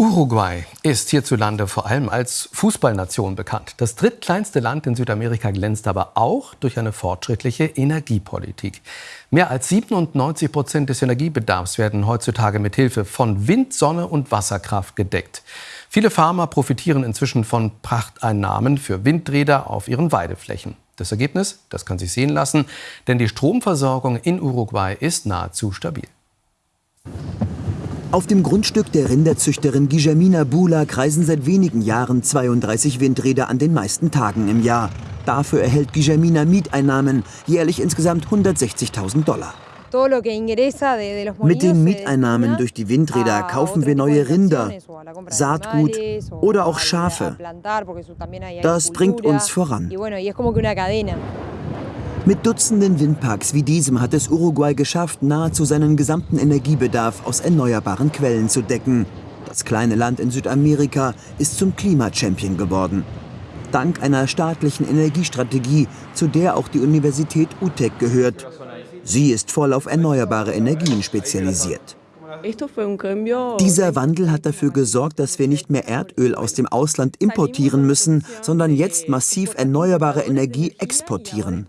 Uruguay ist hierzulande vor allem als Fußballnation bekannt. Das drittkleinste Land in Südamerika glänzt aber auch durch eine fortschrittliche Energiepolitik. Mehr als 97 Prozent des Energiebedarfs werden heutzutage mit Hilfe von Wind, Sonne und Wasserkraft gedeckt. Viele Farmer profitieren inzwischen von Prachteinnahmen für Windräder auf ihren Weideflächen. Das Ergebnis, das kann sich sehen lassen, denn die Stromversorgung in Uruguay ist nahezu stabil. Auf dem Grundstück der Rinderzüchterin Guillermina Bula kreisen seit wenigen Jahren 32 Windräder an den meisten Tagen im Jahr. Dafür erhält Guillermina Mieteinnahmen, jährlich insgesamt 160.000 Dollar. Mit den Mieteinnahmen durch die Windräder kaufen wir neue Rinder, Saatgut oder auch Schafe. Das bringt uns voran. Mit Dutzenden Windparks wie diesem hat es Uruguay geschafft, nahezu seinen gesamten Energiebedarf aus erneuerbaren Quellen zu decken. Das kleine Land in Südamerika ist zum Klimachampion geworden. Dank einer staatlichen Energiestrategie, zu der auch die Universität UTEC gehört. Sie ist voll auf erneuerbare Energien spezialisiert. Dieser Wandel hat dafür gesorgt, dass wir nicht mehr Erdöl aus dem Ausland importieren müssen, sondern jetzt massiv erneuerbare Energie exportieren.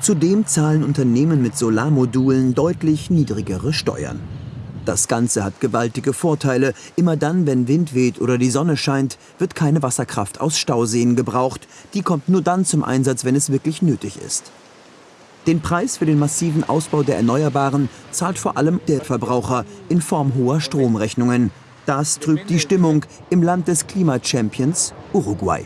Zudem zahlen Unternehmen mit Solarmodulen deutlich niedrigere Steuern. Das Ganze hat gewaltige Vorteile. Immer dann, wenn Wind weht oder die Sonne scheint, wird keine Wasserkraft aus Stauseen gebraucht. Die kommt nur dann zum Einsatz, wenn es wirklich nötig ist. Den Preis für den massiven Ausbau der Erneuerbaren zahlt vor allem der Verbraucher in Form hoher Stromrechnungen. Das trübt die Stimmung im Land des Klimachampions Uruguay.